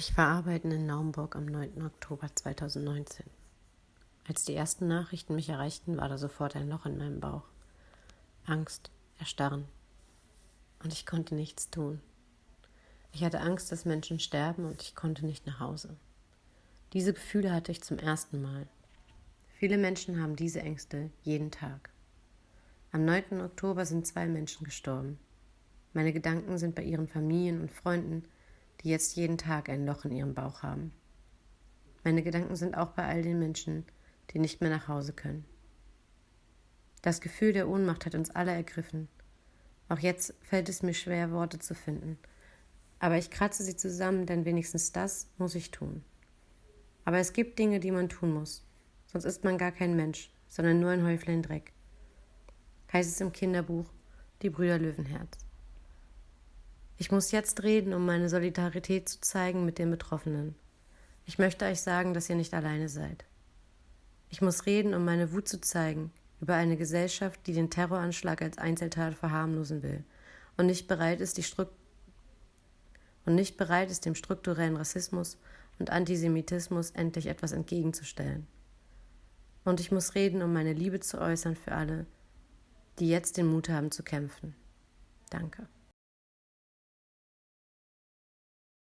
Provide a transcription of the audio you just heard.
Ich war arbeiten in Naumburg am 9. Oktober 2019. Als die ersten Nachrichten mich erreichten, war da sofort ein Loch in meinem Bauch. Angst, Erstarren. Und ich konnte nichts tun. Ich hatte Angst, dass Menschen sterben und ich konnte nicht nach Hause. Diese Gefühle hatte ich zum ersten Mal. Viele Menschen haben diese Ängste jeden Tag. Am 9. Oktober sind zwei Menschen gestorben. Meine Gedanken sind bei ihren Familien und Freunden, die jetzt jeden Tag ein Loch in ihrem Bauch haben. Meine Gedanken sind auch bei all den Menschen, die nicht mehr nach Hause können. Das Gefühl der Ohnmacht hat uns alle ergriffen. Auch jetzt fällt es mir schwer, Worte zu finden. Aber ich kratze sie zusammen, denn wenigstens das muss ich tun. Aber es gibt Dinge, die man tun muss. Sonst ist man gar kein Mensch, sondern nur ein Häuflein Dreck. Heißt es im Kinderbuch Die Brüder Löwenherz. Ich muss jetzt reden, um meine Solidarität zu zeigen mit den Betroffenen. Ich möchte euch sagen, dass ihr nicht alleine seid. Ich muss reden, um meine Wut zu zeigen über eine Gesellschaft, die den Terroranschlag als Einzeltat verharmlosen will und nicht bereit ist, die Stru und nicht bereit ist, dem strukturellen Rassismus und Antisemitismus endlich etwas entgegenzustellen. Und ich muss reden, um meine Liebe zu äußern für alle, die jetzt den Mut haben zu kämpfen. Danke.